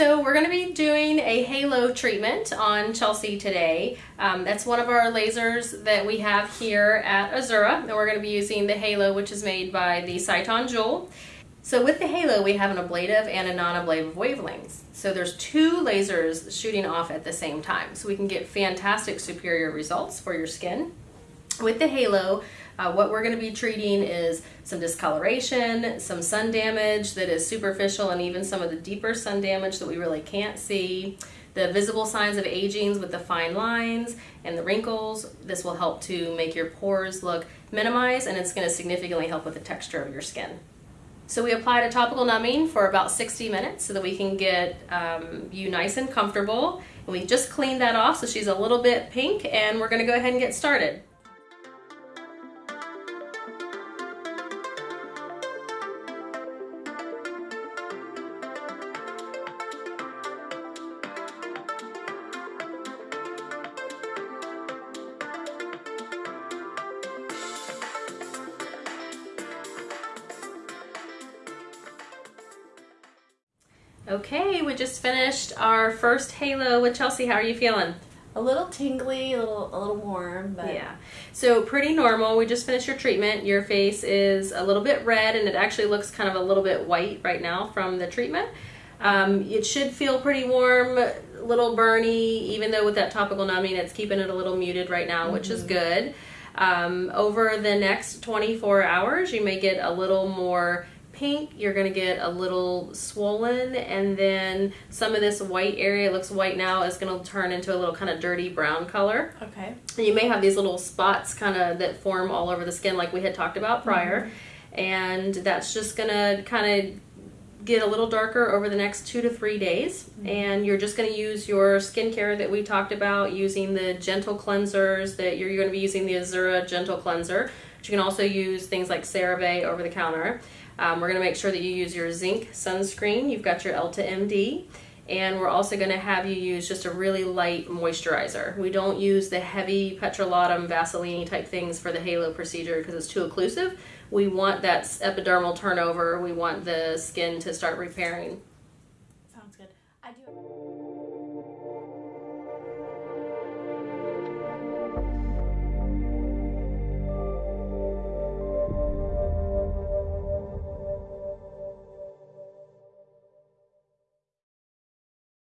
So we're going to be doing a halo treatment on Chelsea today. Um, that's one of our lasers that we have here at Azura. And we're going to be using the halo which is made by the Sciton Joule. So with the halo we have an ablative and a non-ablative wavelengths. So there's two lasers shooting off at the same time. So we can get fantastic superior results for your skin. With the halo uh, what we're going to be treating is some discoloration, some sun damage that is superficial, and even some of the deeper sun damage that we really can't see. The visible signs of aging with the fine lines and the wrinkles. This will help to make your pores look minimized and it's going to significantly help with the texture of your skin. So we applied a topical numbing for about 60 minutes so that we can get um, you nice and comfortable. And we just cleaned that off so she's a little bit pink and we're going to go ahead and get started. Okay, we just finished our first halo with Chelsea. How are you feeling? A little tingly, a little a little warm, but yeah. So pretty normal. We just finished your treatment. Your face is a little bit red, and it actually looks kind of a little bit white right now from the treatment. Um, it should feel pretty warm, little burny, even though with that topical numbing, it's keeping it a little muted right now, mm -hmm. which is mm-hmm. good. Um, over the next 24 hours, you may get a little more pink, you're going to get a little swollen and then some of this white area, looks white now, is going to turn into a little kind of dirty brown color. Okay. And you may have these little spots kind of that form all over the skin like we had talked about prior. Mm -hmm. And that's just going to kind of get a little darker over the next two to three days. Mm -hmm. And you're just going to use your skincare that we talked about using the gentle cleansers that you're going to be using the Azura Gentle Cleanser. But you can also use things like CeraVe over the counter. Um, we're going to make sure that you use your zinc sunscreen. You've got your Elta MD. And we're also going to have you use just a really light moisturizer. We don't use the heavy petrolatum Vaseline type things for the halo procedure because it's too occlusive. We want that epidermal turnover. We want the skin to start repairing.